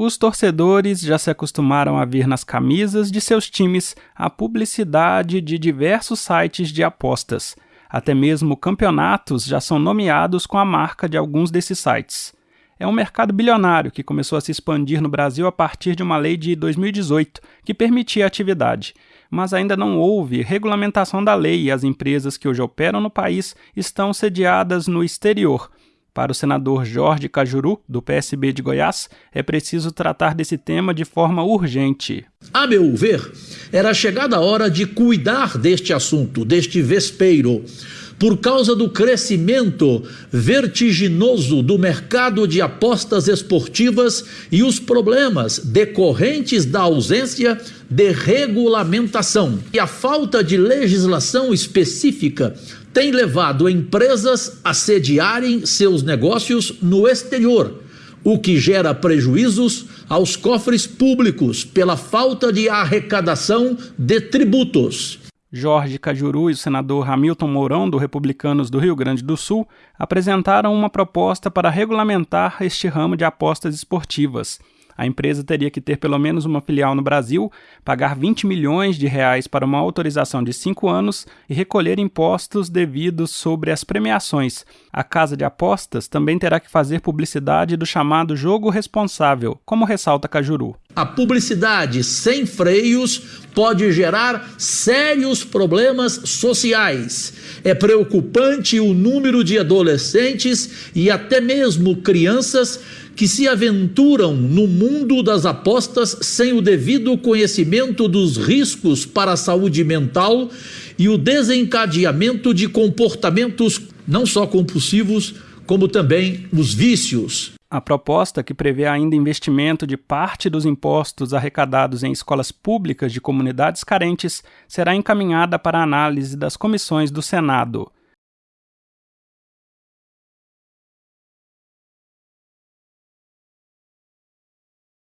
Os torcedores já se acostumaram a ver nas camisas de seus times a publicidade de diversos sites de apostas. Até mesmo campeonatos já são nomeados com a marca de alguns desses sites. É um mercado bilionário que começou a se expandir no Brasil a partir de uma lei de 2018 que permitia a atividade, mas ainda não houve regulamentação da lei e as empresas que hoje operam no país estão sediadas no exterior, para o senador Jorge Cajuru, do PSB de Goiás, é preciso tratar desse tema de forma urgente. A meu ver, era chegada a hora de cuidar deste assunto, deste vespeiro por causa do crescimento vertiginoso do mercado de apostas esportivas e os problemas decorrentes da ausência de regulamentação e a falta de legislação específica tem levado empresas a sediarem seus negócios no exterior, o que gera prejuízos aos cofres públicos pela falta de arrecadação de tributos. Jorge Cajuru e o senador Hamilton Mourão, do Republicanos do Rio Grande do Sul, apresentaram uma proposta para regulamentar este ramo de apostas esportivas. A empresa teria que ter pelo menos uma filial no Brasil, pagar 20 milhões de reais para uma autorização de cinco anos e recolher impostos devidos sobre as premiações. A casa de apostas também terá que fazer publicidade do chamado jogo responsável, como ressalta Cajuru. A publicidade sem freios pode gerar sérios problemas sociais. É preocupante o número de adolescentes e até mesmo crianças que se aventuram no mundo das apostas sem o devido conhecimento dos riscos para a saúde mental e o desencadeamento de comportamentos não só compulsivos, como também os vícios. A proposta, que prevê ainda investimento de parte dos impostos arrecadados em escolas públicas de comunidades carentes, será encaminhada para análise das comissões do Senado.